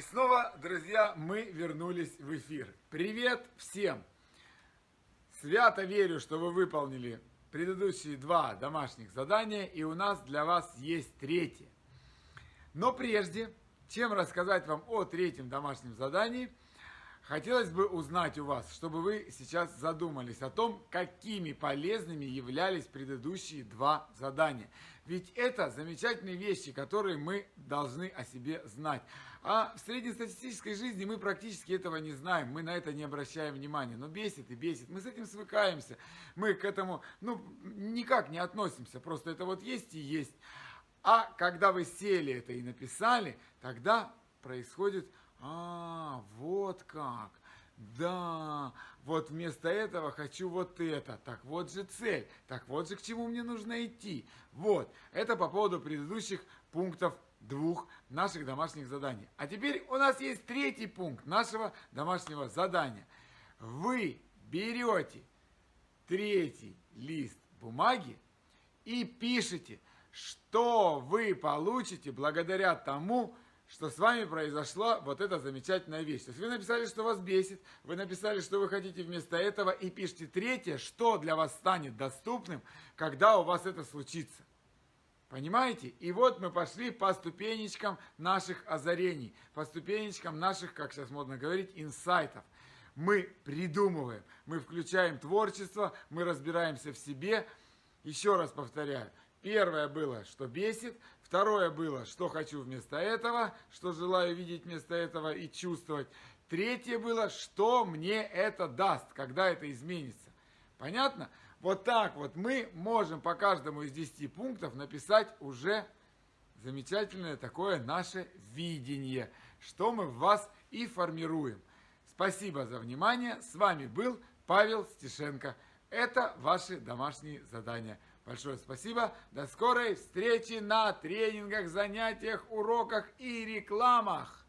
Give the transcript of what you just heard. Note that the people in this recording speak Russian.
снова, друзья, мы вернулись в эфир. Привет всем! Свято верю, что вы выполнили предыдущие два домашних задания, и у нас для вас есть третье. Но прежде, чем рассказать вам о третьем домашнем задании, хотелось бы узнать у вас, чтобы вы сейчас задумались о том, какими полезными являлись предыдущие два задания. Ведь это замечательные вещи, которые мы должны о себе знать. А в среднестатистической жизни мы практически этого не знаем, мы на это не обращаем внимания. Но бесит и бесит, мы с этим свыкаемся, мы к этому ну, никак не относимся, просто это вот есть и есть. А когда вы сели это и написали, тогда происходит, а, вот как. Да, вот вместо этого хочу вот это. Так вот же цель. Так вот же к чему мне нужно идти. Вот. Это по поводу предыдущих пунктов двух наших домашних заданий. А теперь у нас есть третий пункт нашего домашнего задания. Вы берете третий лист бумаги и пишете, что вы получите благодаря тому, что с вами произошла вот эта замечательная вещь. То есть вы написали, что вас бесит, вы написали, что вы хотите вместо этого, и пишите третье, что для вас станет доступным, когда у вас это случится. Понимаете? И вот мы пошли по ступенечкам наших озарений, по ступенечкам наших, как сейчас модно говорить, инсайтов. Мы придумываем, мы включаем творчество, мы разбираемся в себе. Еще раз повторяю, первое было, что бесит, второе было, что хочу вместо этого, что желаю видеть вместо этого и чувствовать. Третье было, что мне это даст, когда это изменится. Понятно? Вот так вот мы можем по каждому из 10 пунктов написать уже замечательное такое наше видение, что мы в вас и формируем. Спасибо за внимание. С вами был Павел Стешенко. Это ваши домашние задания. Большое спасибо. До скорой встречи на тренингах, занятиях, уроках и рекламах.